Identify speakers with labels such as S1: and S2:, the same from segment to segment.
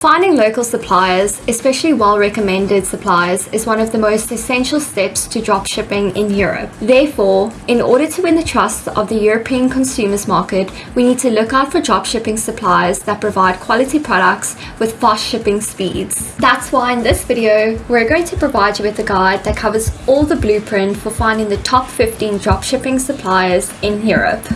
S1: Finding local suppliers, especially well-recommended suppliers, is one of the most essential steps to dropshipping in Europe. Therefore, in order to win the trust of the European consumers market, we need to look out for dropshipping suppliers that provide quality products with fast shipping speeds. That's why in this video, we're going to provide you with a guide that covers all the blueprint for finding the top 15 dropshipping suppliers in Europe.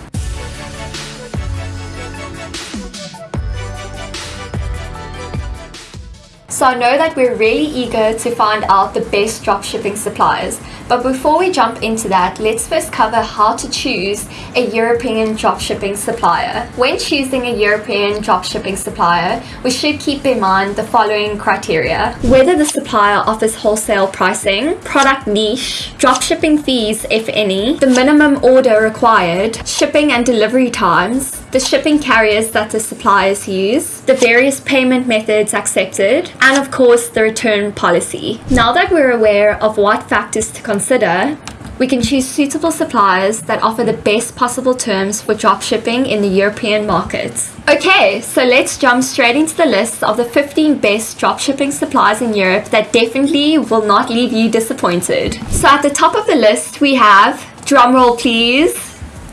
S1: So I know that we're really eager to find out the best dropshipping suppliers. But before we jump into that, let's first cover how to choose a European dropshipping supplier. When choosing a European dropshipping supplier, we should keep in mind the following criteria. Whether the supplier offers wholesale pricing, product niche, dropshipping fees if any, the minimum order required, shipping and delivery times, the shipping carriers that the suppliers use, the various payment methods accepted, and of course the return policy. Now that we're aware of what factors to consider, we can choose suitable suppliers that offer the best possible terms for dropshipping in the European markets. Okay, so let's jump straight into the list of the 15 best dropshipping suppliers in Europe that definitely will not leave you disappointed. So at the top of the list we have, drumroll please,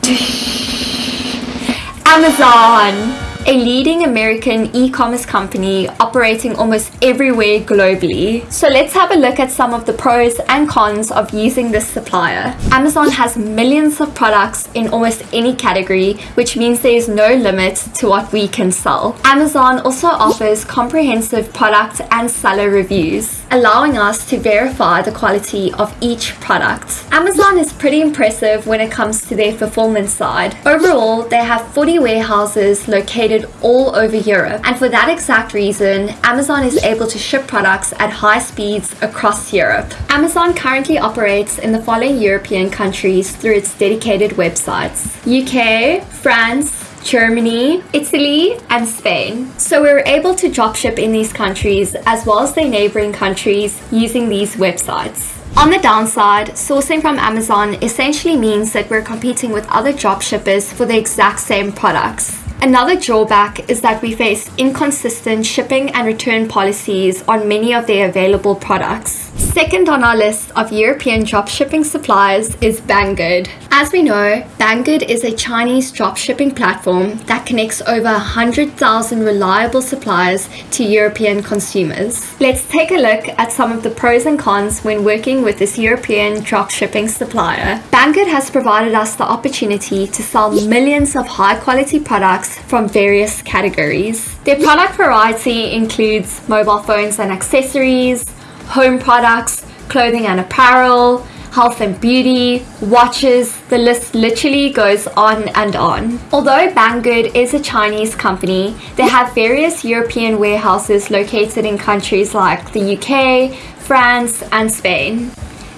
S1: Amazon! A leading American e-commerce company operating almost everywhere globally. So let's have a look at some of the pros and cons of using this supplier. Amazon has millions of products in almost any category, which means there is no limit to what we can sell. Amazon also offers comprehensive product and seller reviews, allowing us to verify the quality of each product. Amazon is pretty impressive when it comes to their fulfillment side. Overall, they have 40 warehouses located all over Europe. And for that exact reason, Amazon is able to ship products at high speeds across Europe. Amazon currently operates in the following European countries through its dedicated websites. UK, France, Germany, Italy, and Spain. So we were able to dropship in these countries as well as their neighboring countries using these websites. On the downside, sourcing from Amazon essentially means that we're competing with other dropshippers for the exact same products. Another drawback is that we face inconsistent shipping and return policies on many of their available products. Second on our list of European dropshipping suppliers is Banggood. As we know, Banggood is a Chinese dropshipping platform that connects over 100,000 reliable suppliers to European consumers. Let's take a look at some of the pros and cons when working with this European dropshipping supplier. Banggood has provided us the opportunity to sell millions of high quality products from various categories. Their product variety includes mobile phones and accessories, home products, clothing and apparel, health and beauty, watches, the list literally goes on and on. Although Banggood is a Chinese company, they have various European warehouses located in countries like the UK, France and Spain.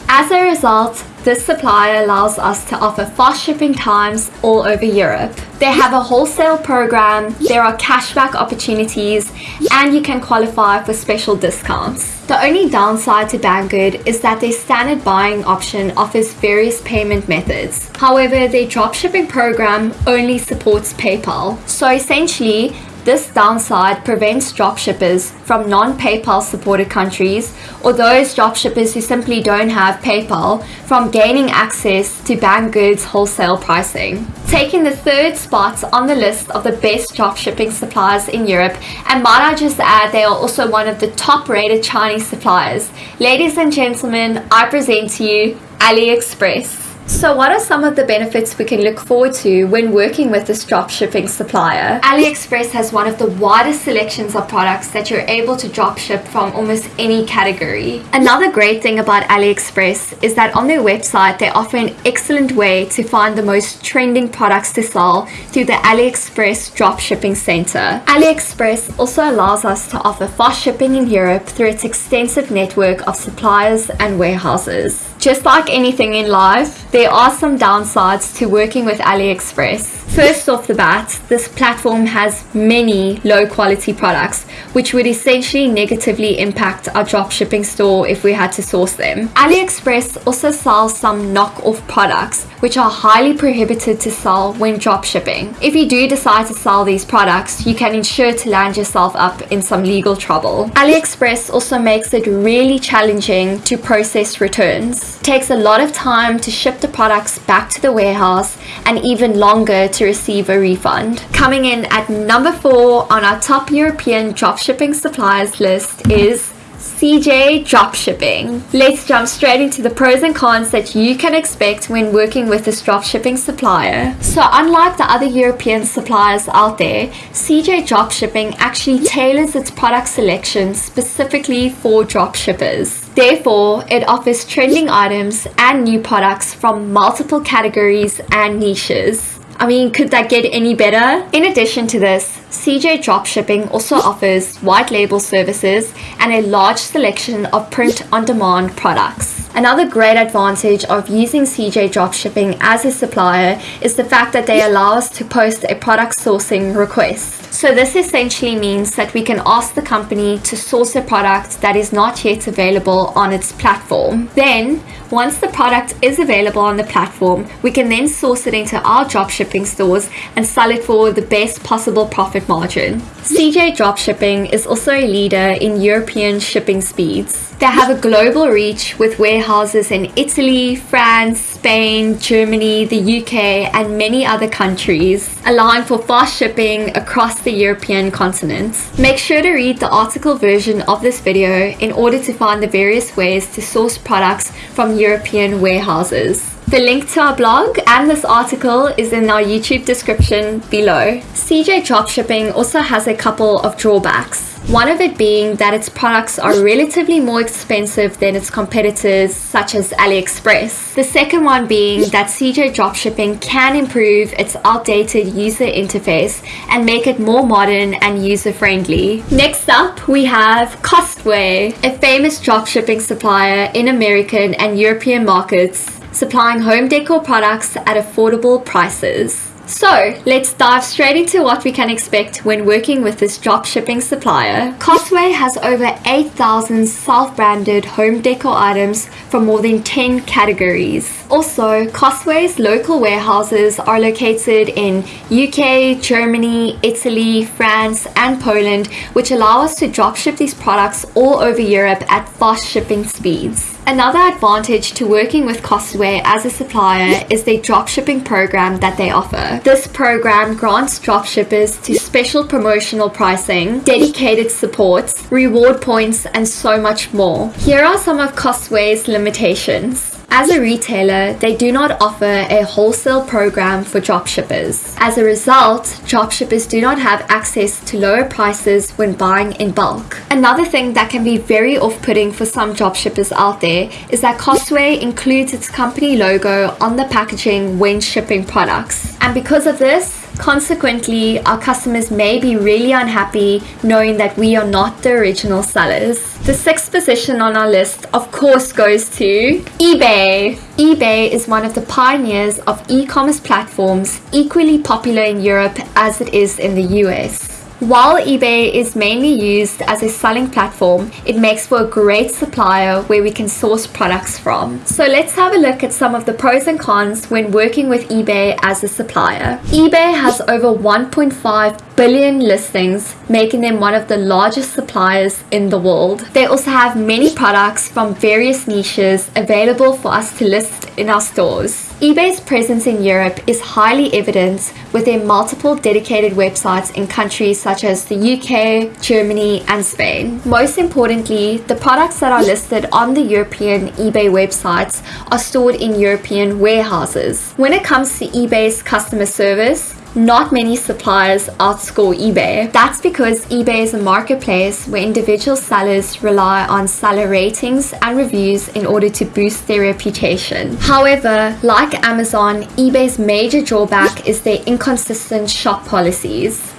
S1: As a result, this supplier allows us to offer fast shipping times all over Europe. They have a wholesale program, there are cashback opportunities, and you can qualify for special discounts. The only downside to Banggood is that their standard buying option offers various payment methods. However, their dropshipping program only supports PayPal. So essentially, this downside prevents dropshippers from non-PayPal supported countries or those dropshippers who simply don't have PayPal from gaining access to Banggood's wholesale pricing. Taking the third spot on the list of the best dropshipping suppliers in Europe, and might I just add they are also one of the top rated Chinese suppliers. Ladies and gentlemen, I present to you AliExpress. So what are some of the benefits we can look forward to when working with this dropshipping supplier? AliExpress has one of the widest selections of products that you're able to dropship from almost any category. Another great thing about AliExpress is that on their website they offer an excellent way to find the most trending products to sell through the AliExpress dropshipping center. AliExpress also allows us to offer fast shipping in Europe through its extensive network of suppliers and warehouses. Just like anything in life, there are some downsides to working with AliExpress. First off the bat, this platform has many low quality products, which would essentially negatively impact our dropshipping store if we had to source them. AliExpress also sells some knockoff products, which are highly prohibited to sell when dropshipping. If you do decide to sell these products, you can ensure to land yourself up in some legal trouble. AliExpress also makes it really challenging to process returns. It takes a lot of time to ship the products back to the warehouse and even longer to receive a refund. Coming in at number four on our top European dropshipping suppliers list is CJ Dropshipping. Let's jump straight into the pros and cons that you can expect when working with this dropshipping supplier. So unlike the other European suppliers out there, CJ Dropshipping actually tailors its product selection specifically for dropshippers. Therefore, it offers trending items and new products from multiple categories and niches. I mean, could that get any better? In addition to this, CJ Dropshipping also offers white label services and a large selection of print on demand products. Another great advantage of using CJ Dropshipping as a supplier is the fact that they allow us to post a product sourcing request. So this essentially means that we can ask the company to source a product that is not yet available on its platform. Then, once the product is available on the platform, we can then source it into our dropshipping stores and sell it for the best possible profit margin. CJ Dropshipping is also a leader in European shipping speeds. They have a global reach with warehouses in Italy, France, Spain, Germany, the UK, and many other countries, allowing for fast shipping across the European continent. Make sure to read the article version of this video in order to find the various ways to source products from European warehouses. The link to our blog and this article is in our YouTube description below. CJ Dropshipping also has a couple of drawbacks. One of it being that its products are relatively more expensive than its competitors such as AliExpress. The second one being that CJ Dropshipping can improve its outdated user interface and make it more modern and user friendly. Next up we have Costway, a famous dropshipping supplier in American and European markets supplying home decor products at affordable prices. So let's dive straight into what we can expect when working with this drop shipping supplier. Costway has over 8,000 self-branded home decor items from more than 10 categories. Also, Costway's local warehouses are located in UK, Germany, Italy, France and Poland which allow us to drop ship these products all over Europe at fast shipping speeds. Another advantage to working with Costway as a supplier is the dropshipping program that they offer. This program grants dropshippers to special promotional pricing, dedicated support, reward points, and so much more. Here are some of Costway's limitations. As a retailer, they do not offer a wholesale program for dropshippers. As a result, dropshippers do not have access to lower prices when buying in bulk. Another thing that can be very off-putting for some dropshippers out there is that Costway includes its company logo on the packaging when shipping products. And because of this, Consequently, our customers may be really unhappy knowing that we are not the original sellers. The sixth position on our list, of course, goes to eBay. eBay is one of the pioneers of e-commerce platforms equally popular in Europe as it is in the US. While eBay is mainly used as a selling platform, it makes for a great supplier where we can source products from. So let's have a look at some of the pros and cons when working with eBay as a supplier. eBay has over 1.5 billion listings, making them one of the largest suppliers in the world. They also have many products from various niches available for us to list in our stores eBay's presence in Europe is highly evident with their multiple dedicated websites in countries such as the UK, Germany, and Spain. Most importantly, the products that are listed on the European eBay websites are stored in European warehouses. When it comes to eBay's customer service, not many suppliers outscore eBay. That's because eBay is a marketplace where individual sellers rely on seller ratings and reviews in order to boost their reputation. However, like Amazon, eBay's major drawback is their inconsistent shop policies.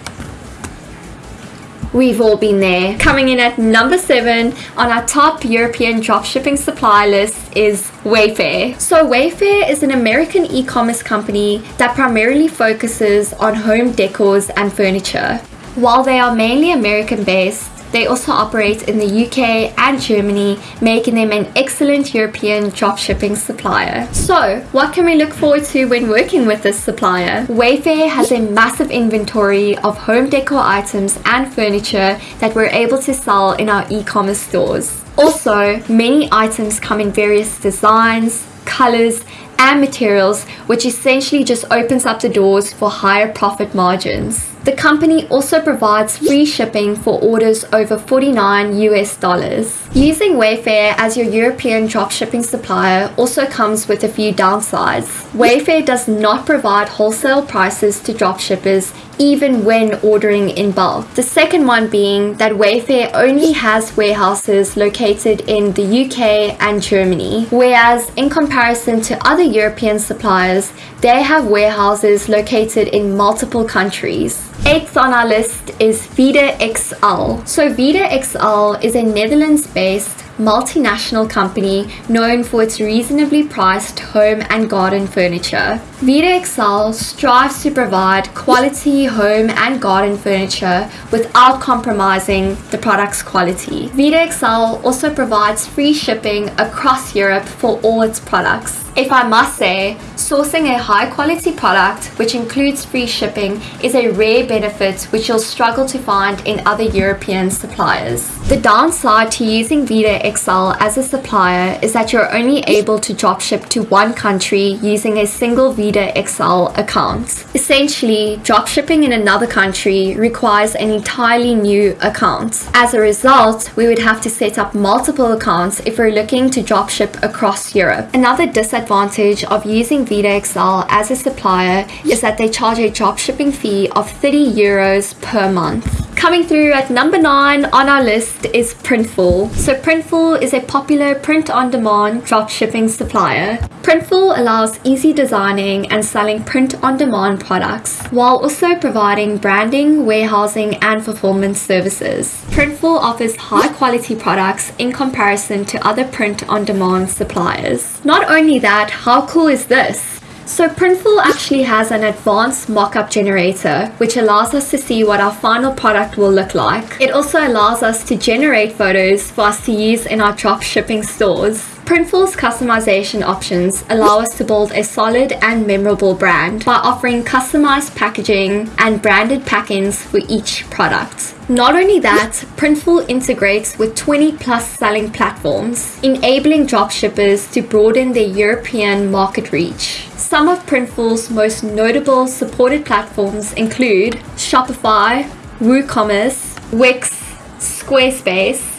S1: We've all been there. Coming in at number seven on our top European dropshipping supply list is Wayfair. So Wayfair is an American e-commerce company that primarily focuses on home decors and furniture. While they are mainly American based, they also operate in the UK and Germany, making them an excellent European dropshipping supplier. So, what can we look forward to when working with this supplier? Wayfair has a massive inventory of home decor items and furniture that we're able to sell in our e-commerce stores. Also, many items come in various designs, colors, and materials, which essentially just opens up the doors for higher profit margins. The company also provides free shipping for orders over 49 US dollars. Using Wayfair as your European dropshipping supplier also comes with a few downsides. Wayfair does not provide wholesale prices to dropshippers even when ordering in bulk. The second one being that Wayfair only has warehouses located in the UK and Germany, whereas in comparison to other European suppliers, they have warehouses located in multiple countries. Eighth on our list is Vida XL. So Vida XL is a Netherlands-based multinational company known for its reasonably priced home and garden furniture. Vida XL strives to provide quality home and garden furniture without compromising the product's quality. Vida XL also provides free shipping across Europe for all its products. If I must say, sourcing a high quality product which includes free shipping is a rare benefit which you'll struggle to find in other European suppliers. The downside to using Vida XL as a supplier is that you're only able to dropship to one country using a single Vida XL account. Essentially, dropshipping in another country requires an entirely new account. As a result, we would have to set up multiple accounts if we're looking to dropship across Europe. Another disadvantage of using Vida XL as a supplier is that they charge a dropshipping fee of 30 euros per month. Coming through at number 9 on our list is Printful. So Printful is a popular print-on-demand dropshipping supplier. Printful allows easy designing and selling print-on-demand products, while also providing branding, warehousing, and fulfillment services. Printful offers high-quality products in comparison to other print-on-demand suppliers. Not only that, how cool is this? So Printful actually has an advanced mockup generator, which allows us to see what our final product will look like. It also allows us to generate photos for us to use in our drop shipping stores. Printful's customization options allow us to build a solid and memorable brand by offering customized packaging and branded pack-ins for each product. Not only that, Printful integrates with 20 plus selling platforms, enabling dropshippers to broaden their European market reach. Some of Printful's most notable supported platforms include Shopify, WooCommerce, Wix, Squarespace,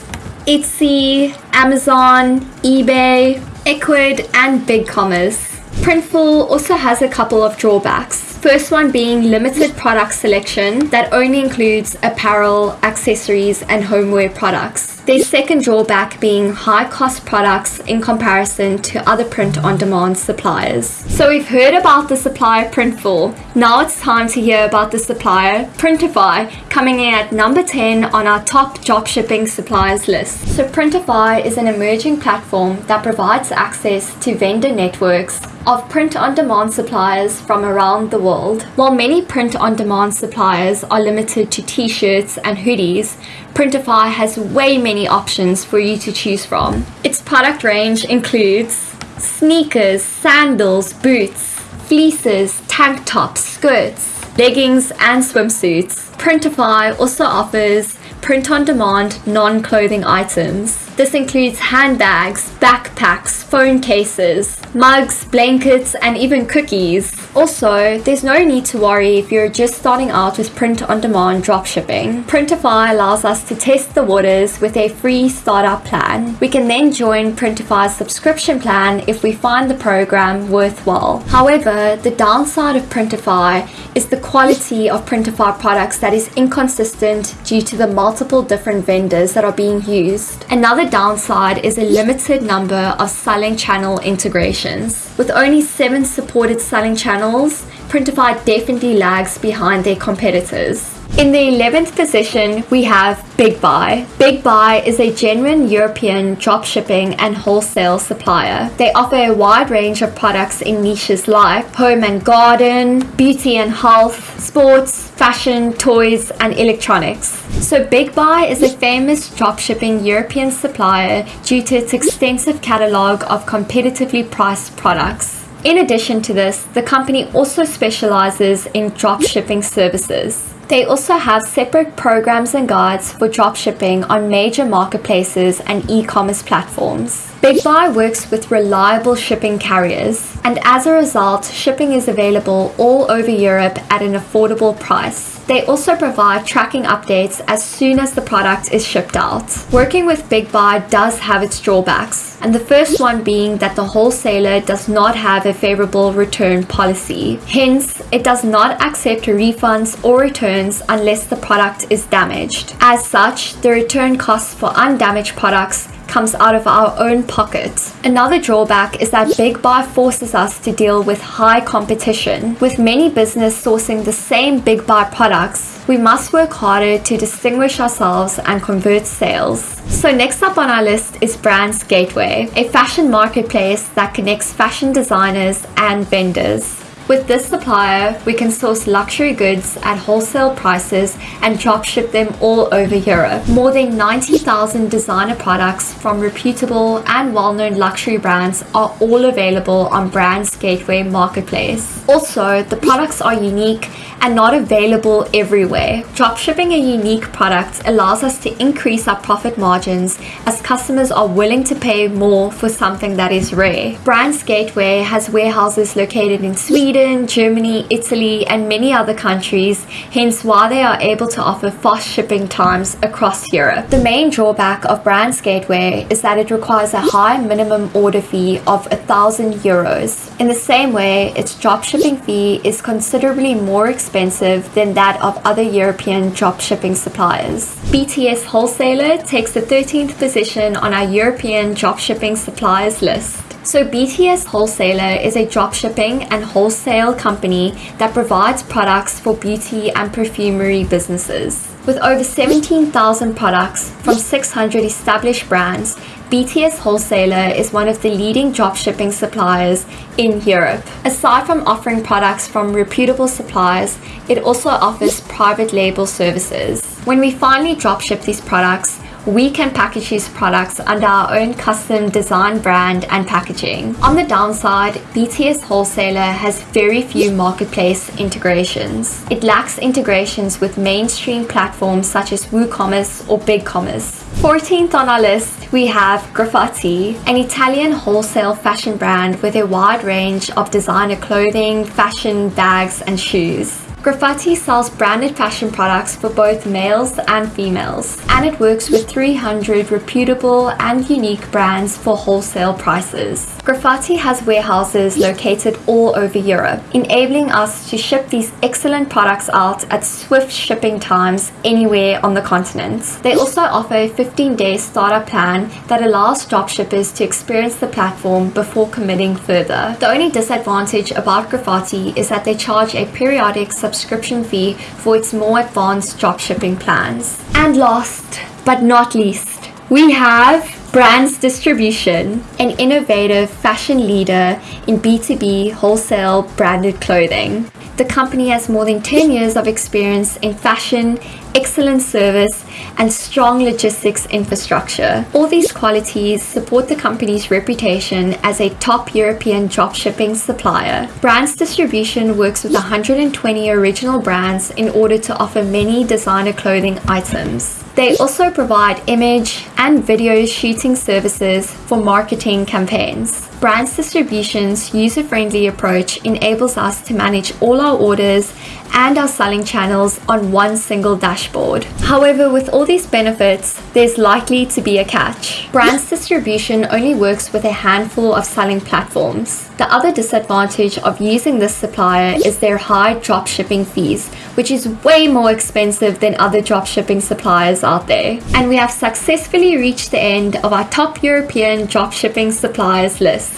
S1: Etsy, Amazon, eBay, Ecwid, and BigCommerce. Printful also has a couple of drawbacks. First one being limited product selection that only includes apparel, accessories, and homeware products. Their second drawback being high cost products in comparison to other print on demand suppliers. So we've heard about the supplier Printful. Now it's time to hear about the supplier Printify coming in at number 10 on our top drop shipping suppliers list. So Printify is an emerging platform that provides access to vendor networks of print-on-demand suppliers from around the world. While many print-on-demand suppliers are limited to t-shirts and hoodies, Printify has way many options for you to choose from. Its product range includes sneakers, sandals, boots, fleeces, tank tops, skirts, leggings, and swimsuits. Printify also offers print-on-demand non-clothing items. This includes handbags, backpacks, phone cases, mugs, blankets, and even cookies. Also, there's no need to worry if you're just starting out with print on demand dropshipping. Printify allows us to test the waters with a free startup plan. We can then join Printify's subscription plan if we find the program worthwhile. However, the downside of Printify is the quality of Printify products that is inconsistent due to the multiple different vendors that are being used. Another downside is a limited number of selling channel integrations. With only seven supported selling channels, Printify definitely lags behind their competitors. In the 11th position, we have Big Buy. Big Buy is a genuine European drop shipping and wholesale supplier. They offer a wide range of products in niches like home and garden, beauty and health, sports, fashion, toys, and electronics. So Big Buy is a famous dropshipping European supplier due to its extensive catalog of competitively priced products. In addition to this, the company also specializes in dropshipping services. They also have separate programs and guides for dropshipping on major marketplaces and e-commerce platforms. Big Buy works with reliable shipping carriers, and as a result, shipping is available all over Europe at an affordable price. They also provide tracking updates as soon as the product is shipped out. Working with Big Buy does have its drawbacks, and the first one being that the wholesaler does not have a favorable return policy. Hence, it does not accept refunds or returns unless the product is damaged. As such, the return costs for undamaged products comes out of our own pockets. Another drawback is that Big Buy forces us to deal with high competition. With many business sourcing the same Big Buy products, we must work harder to distinguish ourselves and convert sales. So next up on our list is Brands Gateway, a fashion marketplace that connects fashion designers and vendors. With this supplier, we can source luxury goods at wholesale prices and dropship them all over Europe. More than 90,000 designer products from reputable and well-known luxury brands are all available on Brands Gateway Marketplace. Also, the products are unique and not available everywhere. Dropshipping a unique product allows us to increase our profit margins as customers are willing to pay more for something that is rare. Brands Gateway has warehouses located in Sweden, Germany, Italy, and many other countries, hence why they are able to offer fast shipping times across Europe. The main drawback of Brands Gateway is that it requires a high minimum order fee of 1000 euros. In the same way, its dropshipping fee is considerably more expensive than that of other European dropshipping suppliers. BTS Wholesaler takes the 13th position on our European dropshipping suppliers list. So BTS Wholesaler is a dropshipping and wholesale company that provides products for beauty and perfumery businesses. With over 17,000 products from 600 established brands, BTS Wholesaler is one of the leading dropshipping suppliers in Europe. Aside from offering products from reputable suppliers, it also offers private label services. When we finally dropship these products, we can package these products under our own custom design brand and packaging. On the downside, BTS Wholesaler has very few marketplace integrations. It lacks integrations with mainstream platforms such as WooCommerce or BigCommerce. 14th on our list, we have Griffati, an Italian wholesale fashion brand with a wide range of designer clothing, fashion, bags, and shoes. Griffati sells branded fashion products for both males and females, and it works with 300 reputable and unique brands for wholesale prices. Griffati has warehouses located all over Europe, enabling us to ship these excellent products out at swift shipping times anywhere on the continent. They also offer a 15-day startup plan that allows dropshippers to experience the platform before committing further. The only disadvantage about Griffati is that they charge a periodic subscription fee for its more advanced dropshipping plans. And last but not least, we have Brands Distribution, an innovative fashion leader in B2B wholesale branded clothing. The company has more than 10 years of experience in fashion, excellent service, and strong logistics infrastructure. All these qualities support the company's reputation as a top European dropshipping supplier. Brands Distribution works with 120 original brands in order to offer many designer clothing items. They also provide image and video shooting services for marketing campaigns. Brands Distribution's user-friendly approach enables us to manage all our orders and our selling channels on one single dashboard. However, with all these benefits, there's likely to be a catch. Brands Distribution only works with a handful of selling platforms. The other disadvantage of using this supplier is their high drop shipping fees, which is way more expensive than other drop shipping suppliers out there. And we have successfully reached the end of our top European drop shipping suppliers list.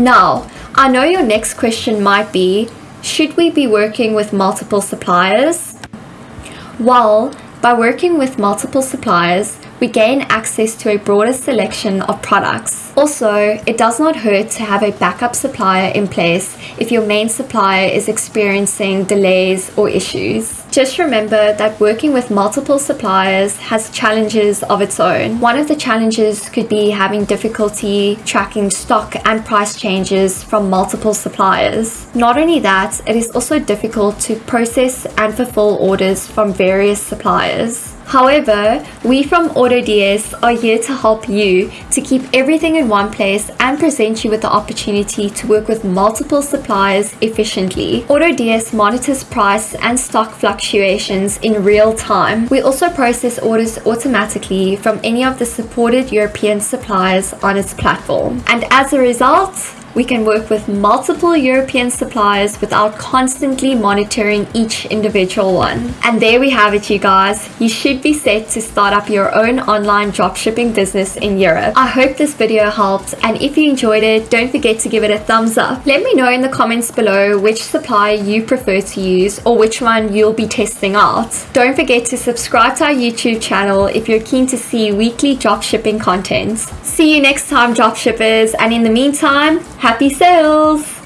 S1: Now, I know your next question might be, should we be working with multiple suppliers? Well, by working with multiple suppliers, we gain access to a broader selection of products. Also, it does not hurt to have a backup supplier in place if your main supplier is experiencing delays or issues. Just remember that working with multiple suppliers has challenges of its own. One of the challenges could be having difficulty tracking stock and price changes from multiple suppliers. Not only that, it is also difficult to process and fulfill orders from various suppliers. However, we from AutoDS are here to help you to keep everything in one place and present you with the opportunity to work with multiple suppliers efficiently. AutoDS monitors price and stock fluctuations in real time. We also process orders automatically from any of the supported European suppliers on its platform. And as a result, we can work with multiple European suppliers without constantly monitoring each individual one. And there we have it, you guys. You should be set to start up your own online dropshipping business in Europe. I hope this video helped, and if you enjoyed it, don't forget to give it a thumbs up. Let me know in the comments below which supplier you prefer to use or which one you'll be testing out. Don't forget to subscribe to our YouTube channel if you're keen to see weekly dropshipping content. See you next time, dropshippers, and in the meantime, Happy sales!